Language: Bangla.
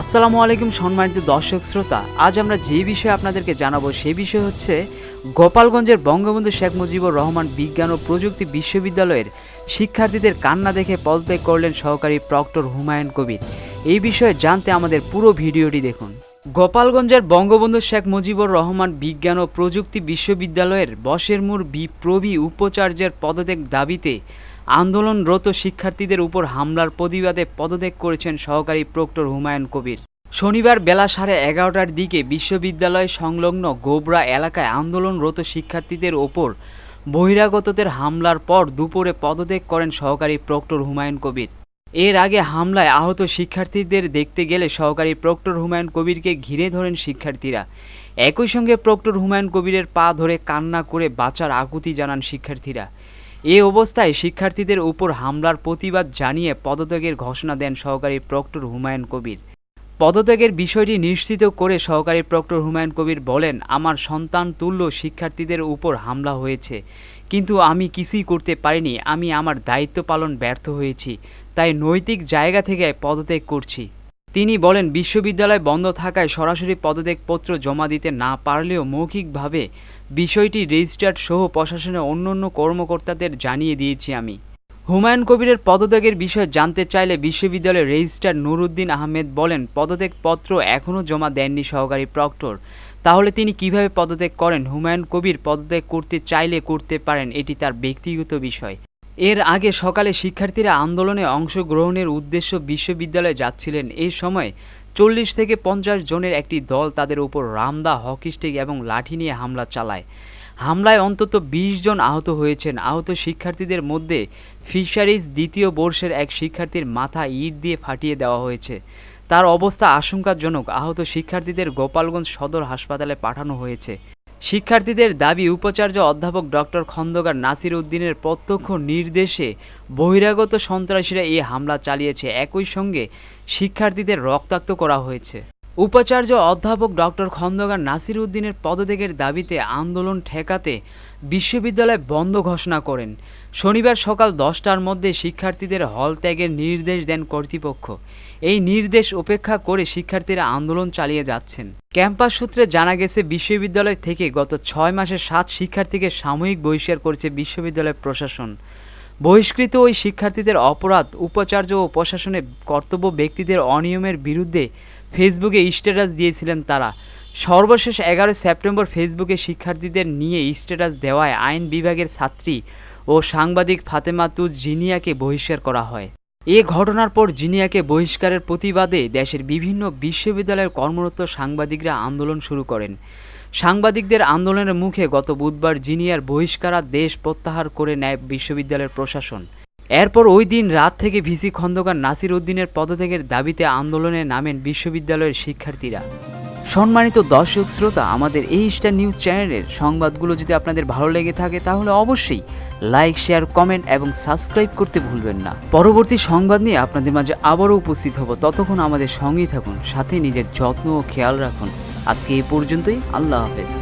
আসসালামু আলাইকুম সম্মানিত দর্শক শ্রোতা। আজ আমরা যে বিষয়ে আপনাদেরকে জানাব সেই বিষয় হচ্ছে গোপালগঞ্জের বঙ্গবন্ধু শেখ মুজিবুর রহমান বিজ্ঞান ও প্রযুক্তি বিশ্ববিদ্যালয়ের শিক্ষার্থীদের কান্না দেখে পদত্যাগ করলেন সহকারী প্রক্টর হুমায়ুন কবির। এই বিষয়ে জানতে আমাদের পুরো ভিডিওটি দেখুন। গোপালগঞ্জের বঙ্গবন্ধু শেখ মুজিবুর রহমান বিজ্ঞান ও প্রযুক্তি বিশ্ববিদ্যালয়ের বশেরমুর বিপ্রবি উপাচার্যের পদত্যাগ দাবিতে আন্দোলনরত শিক্ষার্থীদের উপর হামলার প্রতিবাদে পদত্যাগ করেছেন সহকারী প্রক্টর হুমায়ুন কবির। শনিবার বেলা সাড়ে এগারোটার দিকে বিশ্ববিদ্যালয় সংলগ্ন গোবরা এলাকায় আন্দোলনরত শিক্ষার্থীদের ওপর বহিরাগতদের হামলার পর দুপুরে পদত্যাগ করেন সহকারী প্রক্টর হুমায়ুন কবির। এর আগে হামলায় আহত শিক্ষার্থীদের দেখতে গেলে সহকারী প্রক্টর হুমায়ুন কবিরকে ঘিরে ধরেন শিক্ষার্থীরা। একই সঙ্গে প্রক্টর হুমায়ুন কবিরের পা ধরে কান্না করে বাঁচার আকুতি জানান শিক্ষার্থীরা। এ অবস্থায় শিক্ষার্থীদের উপর হামলার প্রতিবাদ জানিয়ে পদত্যাগের ঘোষণা দেন সহকারী প্রক্টর হুমায়ুন কবির। পদত্যাগের বিষয়টি নিশ্চিত করে সহকারী প্রক্টর হুমায়ুন কবির বলেন, আমার সন্তান তুল্য শিক্ষার্থীদের উপর হামলা হয়েছে, কিন্তু আমি কিছুই করতে পারিনি, আমি আমার দায়িত্ব পালন ব্যর্থ হয়েছি, তাই নৈতিক জায়গা থেকে পদত্যাগ করছি। তিনি বলেন, বিশ্ববিদ্যালয় বন্ধ থাকায় সরাসরি পদত্যাগপত্র জমা দিতে না পারলেও মৌখিকভাবে বিষয়টি রেজিস্ট্রার সহ প্রশাসনের অন্যান্য কর্মকর্তাদের জানিয়ে দিয়েছি আমি। হুমায়ুন কবিরের পদত্যাগের বিষয়ে জানতে চাইলে বিশ্ববিদ্যালয়ের রেজিস্ট্রার নুরুদ্দিন আহমেদ বলেন, পদত্যাগপত্র এখনও জমা দেননি সহকারী প্রক্টর। তাহলে তিনি কীভাবে পদত্যাগ করেন? হুমায়ুন কবির পদত্যাগ করতে চাইলে করতে পারেন, এটি তার ব্যক্তিগত বিষয়। এর আগে সকালে শিক্ষার্থীরা আন্দোলনে অংশগ্রহণের উদ্দেশ্য বিশ্ববিদ্যালয়ে যাচ্ছিলেন। এই সময় চল্লিশ থেকে পঞ্চাশ জনের একটি দল তাদের উপর রামদা, হকি স্টিক এবং লাঠি নিয়ে হামলা চালায়। হামলায় অন্তত ২০ জন আহত হয়েছেন। আহত শিক্ষার্থীদের মধ্যে ফিশারিজ দ্বিতীয় বর্ষের এক শিক্ষার্থীর মাথা ইট দিয়ে ফাটিয়ে দেওয়া হয়েছে। তার অবস্থা আশঙ্কাজনক। আহত শিক্ষার্থীদের গোপালগঞ্জ সদর হাসপাতালে পাঠানো হয়েছে। শিক্ষার্থীদের দাবি, উপাচার্য অধ্যাপক ডক্টর খন্দকার নাসির উদ্দিনের প্রত্যক্ষ নির্দেশে বহিরাগত সন্ত্রাসীরা এই হামলা চালিয়েছে। একই সঙ্গে শিক্ষার্থীদের রক্তাক্ত করা হয়েছে। উপাচার্য অধ্যাপক ডক্টর খন্দকার নাসির উদ্দিনের পদত্যাগের দাবিতে আন্দোলন ঠেকাতে বিশ্ববিদ্যালয় বন্ধ ঘোষণা করেন। শনিবার সকাল দশটার মধ্যে শিক্ষার্থীদের হল ত্যাগের নির্দেশ দেন কর্তৃপক্ষ। এই নির্দেশ উপেক্ষা করে শিক্ষার্থীরা আন্দোলন চালিয়ে যাচ্ছেন। ক্যাম্পাস সূত্রে জানা গেছে, বিশ্ববিদ্যালয় থেকে গত ছয় মাসে সাত শিক্ষার্থীকে সাময়িক বহিষ্কার করেছে বিশ্ববিদ্যালয় প্রশাসন। বহিষ্কৃত ওই শিক্ষার্থীদের অপরাধ, উপাচার্য ও প্রশাসনে কর্তব্য ব্যক্তিদের অনিয়মের বিরুদ্ধে ফেসবুকে স্ট্যাটাস দিয়েছিলেন তারা। সর্বশেষ এগারোই সেপ্টেম্বর ফেসবুকে শিক্ষার্থীদের নিয়ে স্ট্যাটাস দেওয়ায় আইন বিভাগের ছাত্রী ও সাংবাদিক ফাতেমা তুজ জিনিয়াকে বহিষ্কার করা হয়। এ ঘটনার পর জিনিয়াকে বহিষ্কারের প্রতিবাদে দেশের বিভিন্ন বিশ্ববিদ্যালয়ের কর্মরত সাংবাদিকরা আন্দোলন শুরু করেন। সাংবাদিকদের আন্দোলনের মুখে গত বুধবার জিনিয়ার বহিষ্কারা দেশ প্রত্যাহার করে নেয় বিশ্ববিদ্যালয়ের প্রশাসন। এরপর ওই দিন রাত থেকে ভিসি খন্দকার নাসির উদ্দিনের পদত্যাগের দাবিতে আন্দোলনে নামেন বিশ্ববিদ্যালয়ের শিক্ষার্থীরা। সম্মানিত দর্শক শ্রোতা, আমাদের এই স্টার নিউজ চ্যানেলের সংবাদগুলো যদি আপনাদের ভালো লেগে থাকে, তাহলে অবশ্যই লাইক, শেয়ার, কমেন্ট এবং সাবস্ক্রাইব করতে ভুলবেন না। পরবর্তী সংবাদ নিয়ে আপনাদের মাঝে আবারও উপস্থিত হব। ততক্ষণ আমাদের সঙ্গেই থাকুন, সাথে নিজের যত্ন ও খেয়াল রাখুন। আজকে এই পর্যন্তই আল্লাহ হাফেজ।